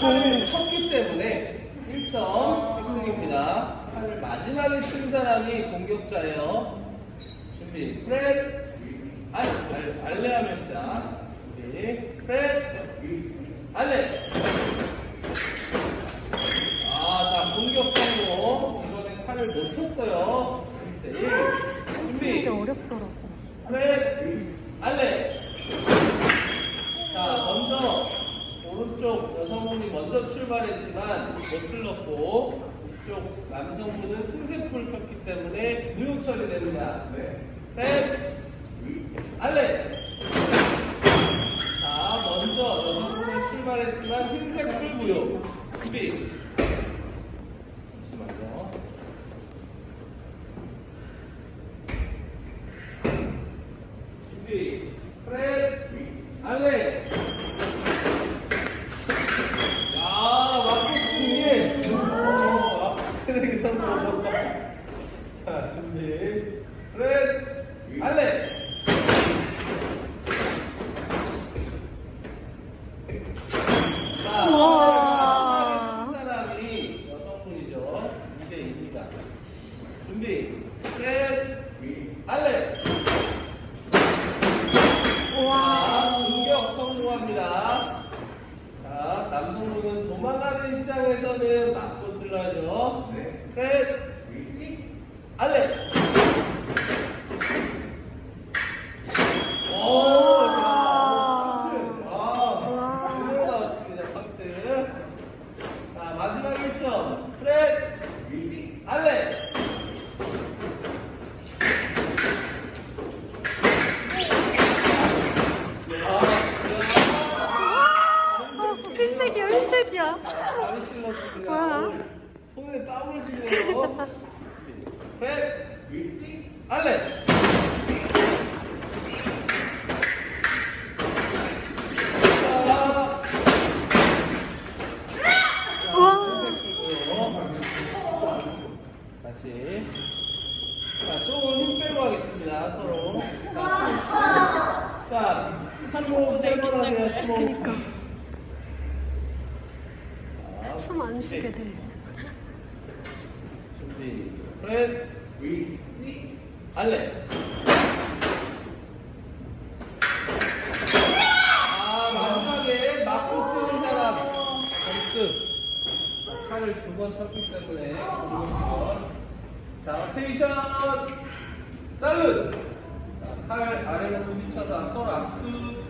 칼을 쳤기 때문에 1점 획득입니다. 칼을 마지막에 친 사람이 공격자예요. 준비. 프렛. 알, 알, 알레 하면 시작. 준비. 프렛. 알레. 아, 자, 공격 성공. 이번엔 칼을 못 쳤어요. 1대1. 치는 준비. 게 어렵더라고. 프렛. 알레. 자, 먼저 오른쪽 여성분이 먼저 출발했지만 못 질렀고 이쪽 남성분은 흰색 불 켰기 때문에 무효 처리됩니다. 셋, 알레. 자, 먼저 여성분이 출발했지만 흰색 불 무효. 준비. 잠시만요. 준비. 프렛. 알레. 야, 막국수님. 어, 막국수님 성공. 자, 준비. 프렛. 알레. 자, 우와. 마지막에 친 사람이 여성분이죠. 2대 2입니다. 준비. 프렛. 알레. 자, 공격 성공합니다. 자, 남성분은 도망가는 입장에서는 맞고 들러야죠. 네. 셋, 알레. 와. 자, 마지막 1점. 프렛, 알레. 어, 흰색이야, 흰색이야. 많이 찔렀습니다. 와. 오, 손에 땀을 쥐네요. 셋, 알레. 다시. 자, 조금 힘 빼고 하겠습니다, 서로. 자, 심호흡 세번 하세요, 심호흡. 그니까. 자, 숨안 쉬게 돼. 준비. 프렛. 위. 알레. 아, 마지막에 맞고 치는 사람. 점수. 자, 칼을 두 번 쳤기 때문에. 자, 테이션. 살룻. 자, 칼 아래로 부딪혀서 서로 악수